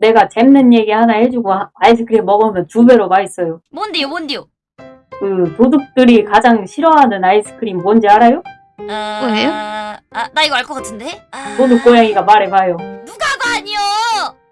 내가 재밌는 얘기 하나 해주고 아- 아이스크림 먹으면 두 배로 맛있어요. 뭔데요, 뭔데요? 그 도둑들이 가장 싫어하는 아이스크림 뭔지 알아요? 어... 뭐예요? 아, 나 이거 알 것 같은데? 아... 도둑 고양이가 말해봐요. 누가 봐, 아니요!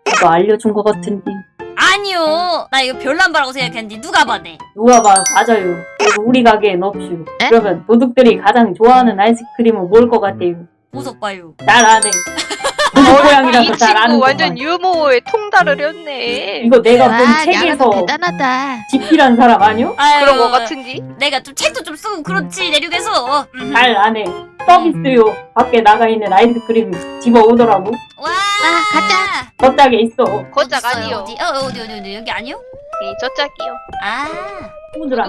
이거 알려준 것 같은데 아니요! 나 이거 별남바라고 생각했는데 누가 봐네? 누가 봐 맞아요. 우리 가게엔 없슈. 에? 그러면 도둑들이 가장 좋아하는 아이스크림은 뭘 것 같아요? 보석 봐요. 잘 아네. 고양이라서 이 친구 거 완전 유머에 통달을 했네. 이거 내가 와, 본 야가도 책에서 대단하다. 집필한 사람 아니요? 아유, 그런 거 같은지? 내가 좀 책도 좀 쓰고 그렇지, 내륙에서. 음. 잘 아네. 서비스요. 밖에 나가 있는 아이스크림 집어 오더라고. 와! 아, 가자. 저짝에 있어. 어딨어요? 아니요. 어디? 어, 어디, 어디, 어디, 여기 아니요? 이 저짝이요. 아.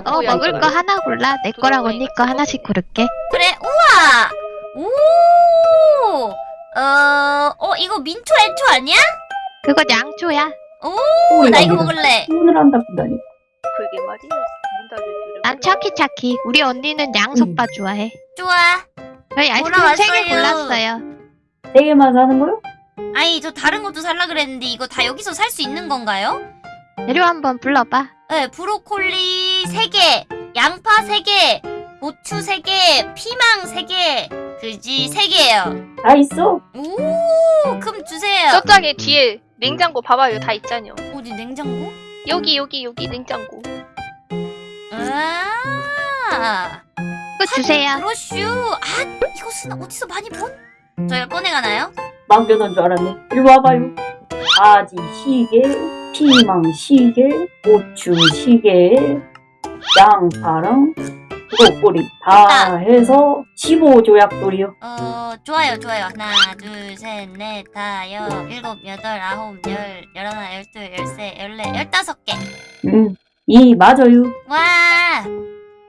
어, 먹을 거 하나 골라. 내 거랑 언니 거 하나씩 고를게. 그래, 우와! 오! 어, 어, 이거 민초 애초 아니야? 그거 양초야. 오, 나 이거 먹을래. 친구들 한다 보다니. 그게 말이야. 난 차키차키. 우리 언니는 양속바 좋아해. 좋아. 저희 아이스크림 세개 골라왔어요. 골랐어요. 세 개만 사는 거요? 아니, 저 다른 것도 살라 그랬는데 이거 다 여기서 살 수 있는 건가요? 재료 한번 불러봐. 네, 브로콜리 3개, 양파 3개, 고추 3개, 피망 3개, 그지 3개예요. 다 있어. 오, 그럼 주세요. 저짝에 뒤에 냉장고 봐봐요. 다 있잖요. 어디 냉장고? 여기 여기 여기 냉장고. 아, 그거 주세요. 브로슈. 아, 이것은 어디서 많이 본? 저희가 꺼내가나요? 맡겨놓은 줄 알았네. 이리 와봐요. 바지 시계, 피망 시계, 고추 시계, 양파랑 브로콜리 다 아. 해서 15조약돌이요. 어, 좋아요, 좋아요. 하나, 둘, 셋, 넷, 다, 여, 일곱, 여덟, 아홉, 열, 열하나, 열둘, 열세, 열네, 열다섯 개. 음, 이 맞아요. 와!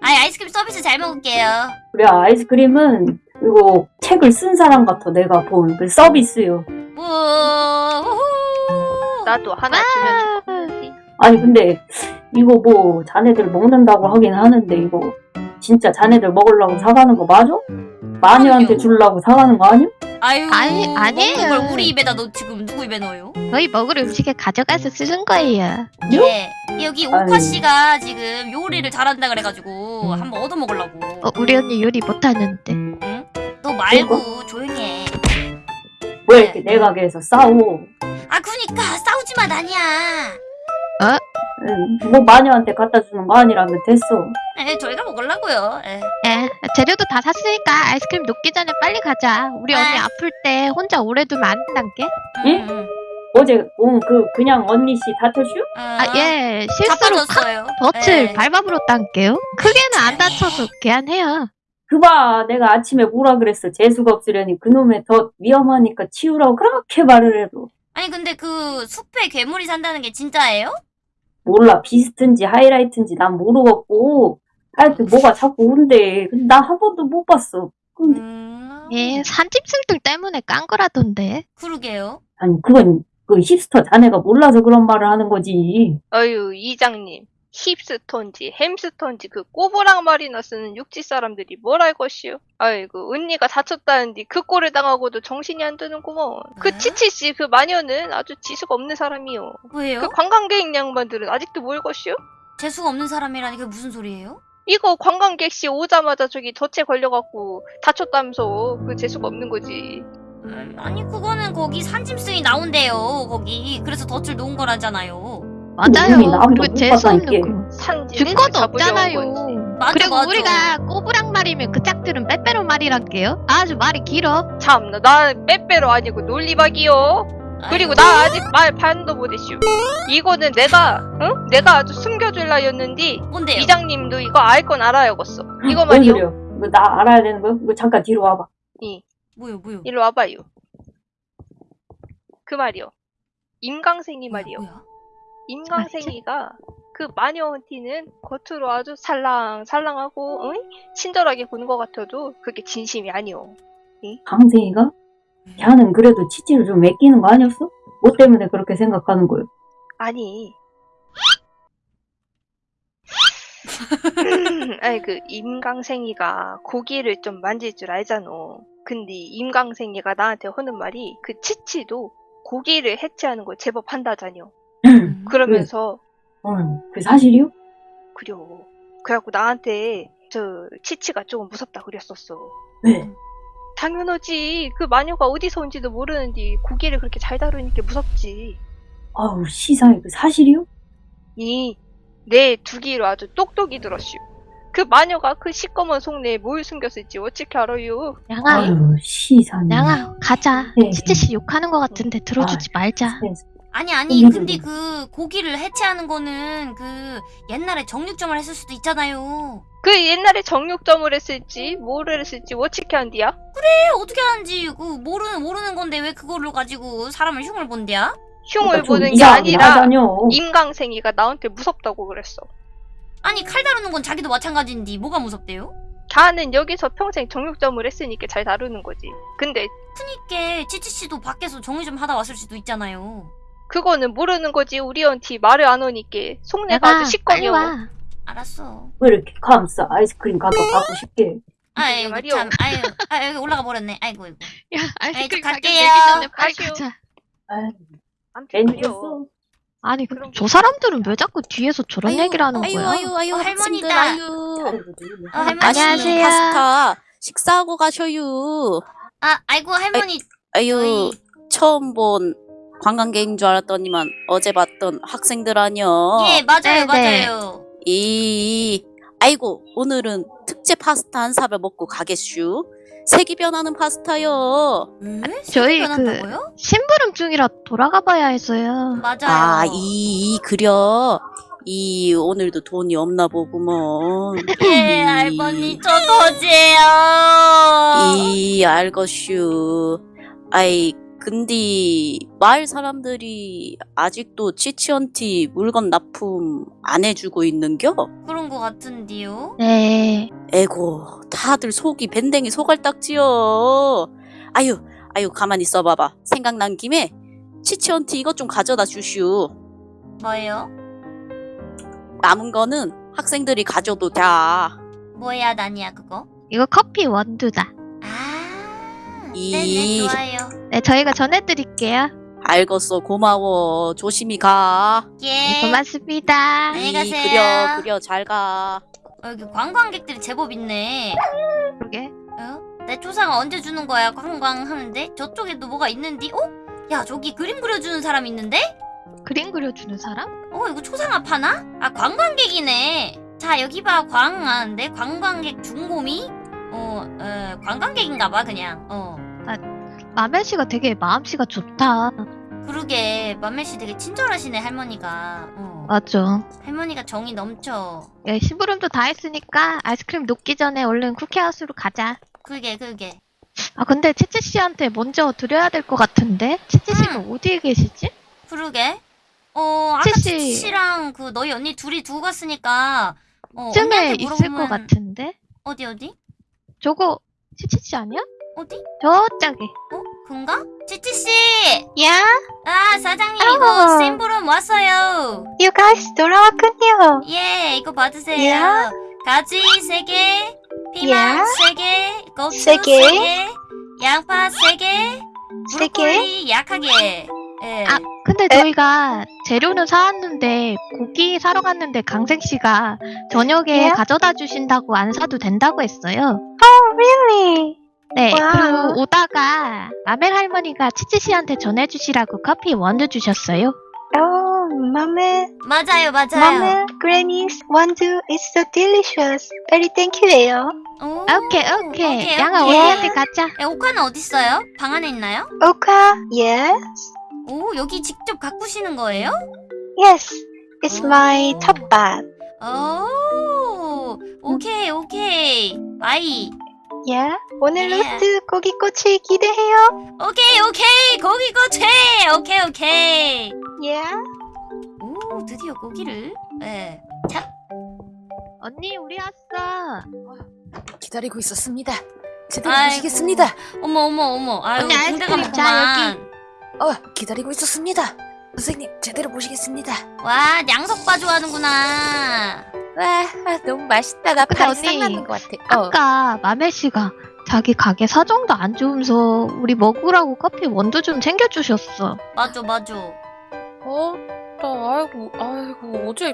아이, 아이스크림 서비스 잘 먹을게요. 그래 아이스크림은 이거 책을 쓴 사람 같아 내가 본 그 서비스요. 우, 우후. 나도 하나 주면 좋겠지. 아니 근데 이거 뭐 자네들 먹는다고 하긴 하는데 이거 진짜 자네들 먹으려고 사가는 거 맞아? 마녀한테. 주려고 사가는 거 아니야? 아유, 아니, 아니에요. 먹는 걸 우리 입에다 넣 지금 누구 입에 넣어요? 저희 먹을 음식에 가져가서 쓰는 거예요. 예. 여기 오카. 씨가 지금 요리를 잘한다 그래가지고 한번 얻어 먹으려고. 어, 우리 언니 요리 못하는데. 응? 너 말고 조용히 해. 왜 이렇게 내 가게에서 싸워? 아, 그니까 싸우지 마, 나냐. 응, 뭐 마녀한테 갖다 주는 거 아니라면 됐어. 에, 저희가 먹으려고요. 에. 예, 재료도 다 샀으니까 아이스크림 녹기 전에 빨리 가자. 우리 언니 아. 아플 때 혼자 오래 두면 안 된단 게. 응, 응. 어제 온 그 그냥 언니 씨 다쳤슈? 아, 예, 실수로. 덫을 예. 밟아버렸단게요. 크게는 안 다쳐서 개안해요. 그봐 내가 아침에 뭐라 그랬어 재수가 없으려니 그놈의 더 위험하니까 치우라고 그렇게 말을 해도 아니, 근데 그 숲에 괴물이 산다는 게 진짜예요? 몰라 비스트인지 하이라이트인지 난 모르겠고 하여튼 뭐가 자꾸 온대 근데 나 한 번도 못 봤어 근데 음. 예, 산짐승들 때문에 깐 거라던데. 그러게요. 아니 그건 그 힙스터 자네가 몰라서 그런 말을 하는 거지 어유 이장님. 힙스톤지 햄스톤지 그 꼬부랑 말이나 쓰는 육지 사람들이 뭘 알 것이오? 아이고 언니가 다쳤다는데 그 꼴을 당하고도 정신이 안 드는구먼. 아? 그 치치씨 그 마녀는 아주 지수가 없는 사람이요. 왜요? 그 관광객 양반들은 아직도 뭘 것이오? 재수가 없는 사람이라니 그게 무슨 소리예요? 이거 관광객씨 오자마자 저기 덫에 걸려갖고 다쳤다면서 그 재수가 없는 거지. 음, 아니 그거는 거기 산짐승이 나온대요 거기 그래서 덫을 놓은 거라잖아요 맞아요. 그리고 못 재수 없는 봤다니까. 거. 산지 증거도 없잖아요. 맞아 그리고 맞아 우리가 꼬부랑 말이면 그 짝들은 빼빼로 말이란게요. 아주 말이 길어. 참나 나 빼빼로 아니고 논리박이요. 그리고 나 아직 말 반도 못했슈. 이거는 내가 응? 내가 아주 숨겨줄라 였는데 뭔데요? 이장님도 이거 알 건 알아야겠어. 이거 뭔 말이요. 이거 나 알아야 되는 거야? 이거 잠깐 뒤로 와봐 뭐요 뭐요 일로 와봐요. 그 말이요. 임강생이 말이요. 뭐야? 임강생이가 그 마녀한테는 겉으로 아주 살랑살랑하고 응? 친절하게 보는 것 같아도 그게 진심이 아니오. 강생이가? 걔는 그래도 치치를 좀 맡기는 거 아니었어? 뭐 때문에 그렇게 생각하는 거야? 아니. 아니 그 임강생이가 고기를 좀 만질 줄 알잖아. 근데 임강생이가 나한테 하는 말이 그 치치도 고기를 해체하는 걸 제법 한다자뇨. 응. 그러면서 응. 그 사실이요? 그려. 그래갖고 나한테 저 치치가 조금 무섭다 그랬었어. 네. 당연하지. 그 마녀가 어디서 온지도 모르는데 고기를 그렇게 잘 다루니까 무섭지. 아우, 시상에 그 사실이요? 이내 두기로 아주 똑똑이 들었슈. 그 마녀가 그 시꺼먼 속내에 뭘 숨겼을지 어떻게 알아요? 양아, 아유, 시상에. 양아, 가자. 네. 치치 씨 욕하는 것 같은데 들어주지 아, 말자. 네. 아니 아니 음. 근데 그 고기를 해체하는 거는 그 옛날에 정육점을 했을 수도 있잖아요. 그 옛날에 정육점을 했을지 뭐를 했을지 어떻게 한디야? 에 어떻게 하는지 그 모르는 모르는 건데 왜 그거를 가지고 사람을 흉을 본대야? 흉을 그러니까 좀 보는 게 아니라. 임강생이가 나한테 무섭다고 그랬어. 아니 칼 다루는 건 자기도 마찬가지인데 뭐가 무섭대요? 걔는 여기서 평생 정육점을 했으니까 잘 다루는 거지. 근데 그니까 치치 씨도 밖에서 정리 좀 하다 왔을 수도 있잖아요. 그거는 모르는 거지. 우리 언티 말을 안 하니까 속내가 아주 시꺼매워. 와. 알았어. 왜 이렇게 감싸? 아이스크림 갖다 받고 싶게. 아이고 말이요. 참 아유 아 여기 올라가 버렸네. 아이고 이고. 야, 아이스크림 가격 갈게요. 전에 빨리. 가자. 아유. 아니, 그- 그런 저 사람들은 왜 자꾸 뒤에서 저런 아유, 얘기를 하는 아유, 거야? 아유, 아유, 어, 할머니다. 아유. 어, 할머니. 안녕하세요. 파스타 식사하고 가셔요. 아 아이고 할머니 아유, 저희 처음 본 관광객인 줄 알았더니만 어제 봤던 학생들 아니여. 예 맞아요 네, 네. 맞아요. 이, 아이고, 오늘은 특제 파스타 한 사발 먹고 가겠슈. 색이 변하는 파스타요. 음? 저희 변한다고요? 심부름 중이라 돌아가 봐야 해서요. 맞아요. 아, 이, 이, 그려. 이, 오늘도 돈이 없나 보구먼. 예 이, 할머니 저 거지예요. 이, 알것슈. 아이, 근데, 마을 사람들이 아직도 치치언티 물건 납품 안 해주고 있는겨? 그런 거 같은데요. 네. 에고, 다들 속이 밴댕이 소갈딱지여. 아유, 아유, 가만히 있어봐봐. 생각난 김에, 치치언티 이것 좀 가져다 주슈. 뭐예요? 남은 거는 학생들이 가져도 돼. 뭐야 난이야 그거? 이거 커피 원두다. 아 이- 네네 좋아요. 네, 저희가 전해드릴게요. 알겠어, 고마워. 조심히 가. 예. 네, 고맙습니다. 안녕히 이, 가세요. 그려, 그려, 잘 가. 어, 여기 관광객들이 제법 있네. 그러게. 어? 내 초상 언제 주는 거야 관광 하는데? 저쪽에도 뭐가 있는디? 어? 야 저기 그림 그려주는 사람 있는데? 그림 그려주는 사람? 어 이거 초상화 파나? 아 관광객이네. 자 여기 봐 광하는데 관광객 중고미? 어, 어 관광객인가봐 그냥. 어. 마멜 씨가 되게 마음씨가 좋다. 그러게 맘멜 씨 되게 친절하시네 할머니가. 어. 맞죠. 할머니가 정이 넘쳐. 네, 심부름도 다 했으니까 아이스크림 녹기 전에 얼른 쿠키하우스로 가자. 그게 그게. 아, 근데 치치 씨한테 먼저 드려야 될 것 같은데? 치치 씨는 어디에 계시지? 그러게. 어 아까 치치. 치치 씨랑 그 너희 언니 둘이 두고 갔으니까. 어, 쯤에 있을 것 같은데? 어디 어디? 저거 치치 씨 아니야? 어디? 저쪽에. 어? 그런가? 치치 씨! 야, 아, 사장님 어. 이거 샘플은 왔어요. you guys 돌아왔군요. 예, 이거 받으세요. 야. 가지 세 개, 피망 야. 세 개, 고추 세세 개. 개, 양파 세 개, 세 개. 브로콜리 약하게. 예. 아, 근데 저희가 재료는 사왔는데 고기 사러 갔는데 강생 씨가 저녁에 예? 가져다 주신다고 안 사도 된다고 했어요. Really? 네, wow. 그리고 오다가 라멜 할머니가 치치 씨한테 전해주시라고 커피 원두 주셨어요. Oh, Mama, 맞아요, 맞아요. Mama, Granny's 원두 is so delicious. Very thank you예요. 오, 오케이, 오케이. 오케이, 양아, 오케이. 언니한테 가자. 예, 오카는 어디 있어요? 방 안에 있나요? Oka, yes, 오, 여기 직접 가꾸시는 거예요? yes. It's my Oh. 텃밭. 오, 오케이, 오케이. 마이. Yeah. 오늘 예. 로스트 고기꼬치 기대해요. 오케이, 오케이. 고기 고체. 오케이, 오케이. Yeah. 오, 드디어 고기를. 예. 언니, 우리 왔어. 기다리고 있었습니다. 제대로 아이고. 보시겠습니다. 어머, 어머, 어머. 아유, 언니, 군대가 아이스크림 자, 많구만. 어, 기다리고 있었습니다. 선생님, 제대로 보시겠습니다. 와, 양석바 좋아하는구나. 와, 아, 너무 맛있다. 나 근데 발이 언니, 싹 나는 것 같아. 어, 아까 마멜 씨가 자기 가게 사정도 안 좋으면서 우리 먹으라고 커피 원두 좀 챙겨주셨어. 맞아 맞아. 어? 나 아이고 아이고 어제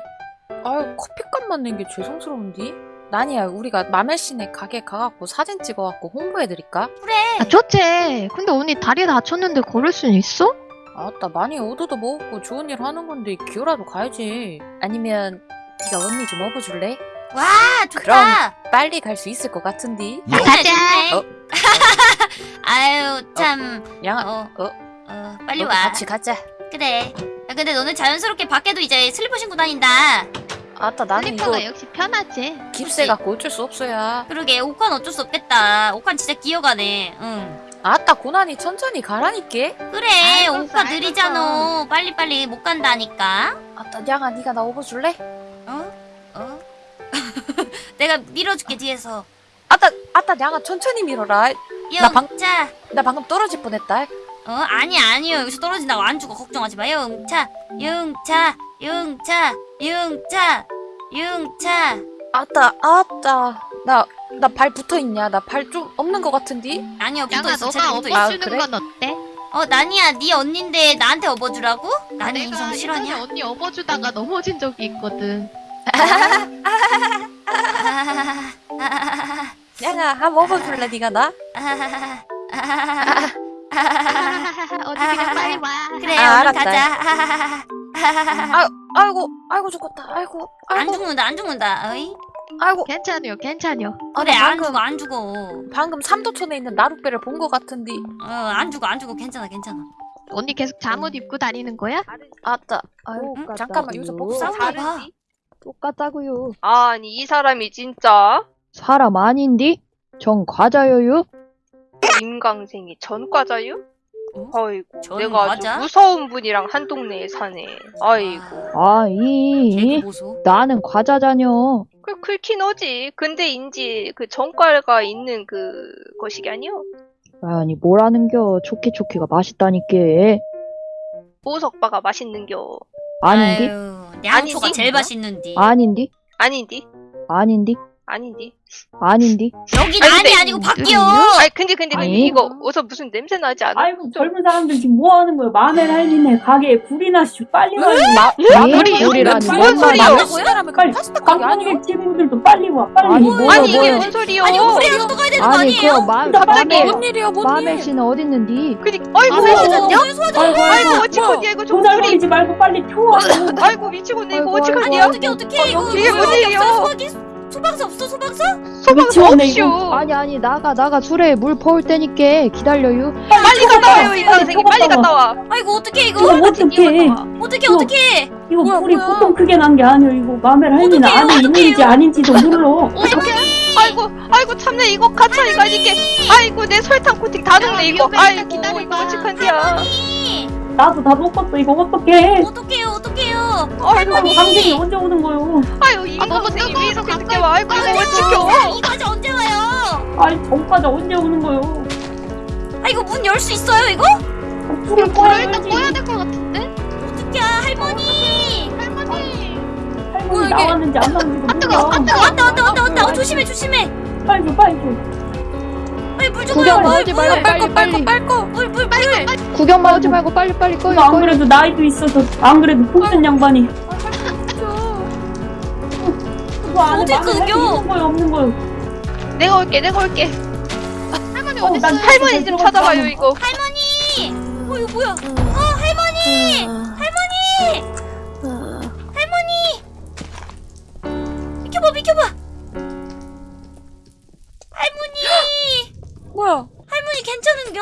아이고 커피값만 낸 게 죄송스러운디? 나니야 우리가 마멜씨네 가게 가갖고 사진 찍어갖고 홍보해드릴까? 아, 좋지. 근데 언니 다리 다쳤는데 걸을 순 있어? 아따 많이 얻어도 먹었고 좋은 일 하는 건데 기어라도 가야지 아니면 네가 언니 좀 업어줄래? 와 좋다. 그럼. 빨리 갈 수 있을 것 같은디? 아, 가자. 어? 아유 참. 양아 어. 어? 어 빨리 와. 같이 가자 그래. 야, 근데 너는 자연스럽게 밖에도 이제 슬리퍼 신고 다닌다. 아따 나는 이거 슬리퍼가 역시 편하지. 깁스해 갖고 어쩔 수 없어야 그러게 옷관 어쩔 수 없겠다. 옷관 진짜 기어가네. 응. 아따 고난이 천천히 가라니께 그래 알겠어, 옷관 느리잖아. 빨리빨리 못 간다니까. 아따 양아 네가 나 업어 줄래? 어? 어? 내가 밀어줄게 뒤에서. 아따 아따 양아 천천히 밀어라 나 방-. 나 방금 떨어질 뻔했다 어 아니 아니요 여기서 떨어진다고 안 죽어 걱정하지 마. 영차. 영차. 영차. 영차. 영차. 아따 아따 나 나 발 붙어있냐 나 발 좀 없는 것 같은디? 아니요 붙어 양아 있어. 너가 제대로 붙어 있어. 아, 업어주는 그래? 건 어때? 어 나니야 네 언니인데 나한테 업어주라고? 나는 내가 인성 실화냐? 언니 업어주다가 넘어진 적이 있거든. 양아 한번 업어줄래 네가 나? 언니 그냥 빨리 와. 그래 아, 얼른 알았다. 가자. 아이고 아이고 죽었다 아이고 안 아이고 죽는다 안 죽는다. 어이? 아이고 괜찮요, 괜찮요. 아, 그래 나안 죽어 안 죽어. 방금 삼도촌에 있는 나룻배를 본 것 같은디 어안 죽어 안 죽어 괜찮아 괜찮아. 언니 계속 잠옷 입고 다니는 거야? 아따 아이고 응? 잠깐만 여기서 뭐 복사 싸우나 봐. 똑같다고요. 아니 이 사람이 진짜 사람 아닌디? 전 과자여요. 임강생이 전 과자유? 어? 아이고 전 내가 아주 과자? 무서운 분이랑 한 동네에 사네 아이고 아이, 개보소. 나는 과자자녀. 그 긁긴 하지 근데 인지 그 전과가 있는 그 거시기 아니요? 아니, 뭐라는겨. 좋게 좋게가 맛있다니께. 보석바가 맛있는겨 아닌디? 아유, 양초가 아니지? 제일 맛있는디. 아닌디? 아닌디? 아닌디? 아닌디? 아닌디? 여기 아니, 난이 아니고 바뀌어. 아니 근데 근데 근데 아니. 이거 어서 무슨 냄새 나지 않아? 아이고 젊은 사람들 지금 뭐 하는 거야? 마늘 할리네 가게에 불이 나 시 빨리. 우리 우리라니. 무슨 뭔 소리야? 빨리 관광객 친구들도 빨리 와. 빨리. 아니, 뭐야, 아니 이게 뭐야. 뭔 소리야? 아니 우리라도 또 가야 되는 거 아니, 아니에요? 그 마, 나 빨리 마멜, 뭔 일이야 뭔 마멜 일? 씨는 어딨는디? 그니 아이고 마멜 씨는 아이고. 어찌건지 이거 좀 소리 종살거리지 말고 빨리 튀어와. 아이고 미치겠네 이거 어찌건지야? 아이고. 어떻게 어떻게 이거 이게 뭔 일이야? 소방서 없어 소방서? 소방 미치겠네, 없슈 이거. 아니, 아니, 나가, 나가. 술에 물 퍼올 테니까 기다려요. 빨리 갔다 와요 이 선생님 빨리 갔다 와 아이고 어떻게 이거 이거? 어떡해. 어떻게 이거- 어떻게? 이거 뭐야, 불이 뭐야. 보통 크게 난 게 아니야. 이거 마멜 어떡해요, 안에 있는지. 아닌지도 몰라. 아이고 아이고 참내 이거 가차 이거 아니게 아이고 내 설탕 코팅 다 녹네 이거 위험해, 아이고 기다려봐. 이거 어찌건지야 나도 다 먹었어. 이거 어떡해. 어떡해요? 아이고 강진이 언제 오는 거요? 아유 이 아, 너무 뜨거워서 늦게 와 아이고 이거 아, 어찌겨 이 과자 언제 와요? 아이 전과자 언제 오는 거요? 아 이거 문 열 수 있어요 이거? 불을. 일단 꺼야 될 것 같은데? 어떡해 할머니? 할머니. 할머니 이게. 나왔는지 안 나왔는지도 아, 뜨거워, 몰라. 아, 뜨거워. 왔다 왔다 왔다 왔다 어, 조심해 조심해. 빨리 줘, 빨리 줘. 빨리 물좀 구경 물, 말고 빨리, 빨리. 물, 물, 물. 구경만 하지 말고 빨리, 빨리 꺼요, 안. 그래도 나이도 있어서 안 그래도 풍선 양반이 마늘 할리 끊겨? 없는 거요? 내가 올게 내가 올게 할머니 어, 어디 난 있어? 할머니 좀 찾아봐요 이거 할머니. 어 이거 뭐야? 어 할머니. 할머니. 할머니. 비켜봐 비켜봐. 뭐야? 할머니 괜찮은겨?